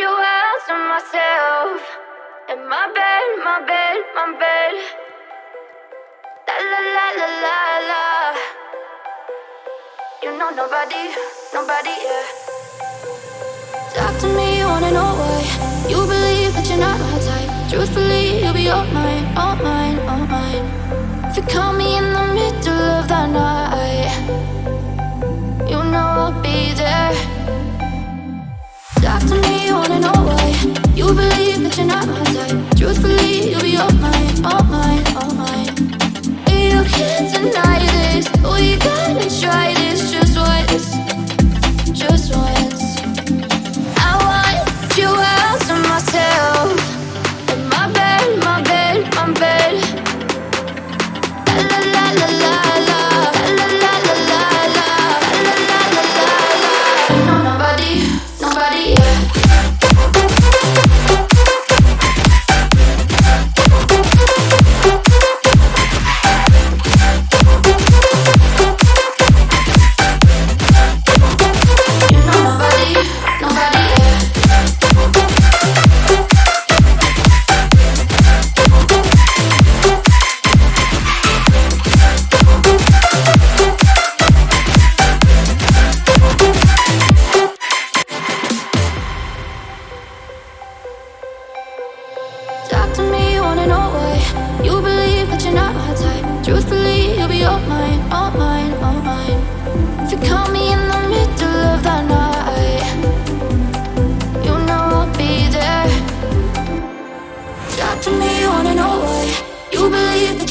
you out to myself. In my bed, my bed, my bed. La la la la la la. You know nobody, nobody, yeah. Talk to me, wanna know why. You believe that you're not my type. Truthfully, you'll be all mine, that you're not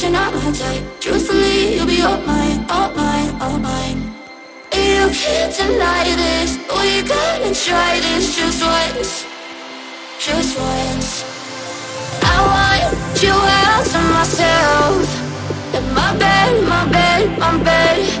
that you're not my type. Truthfully, you'll be all mine, all mine, all mine. You can't deny this We gotta try this just once Just once. I want you out to myself In my bed, my bed, my bed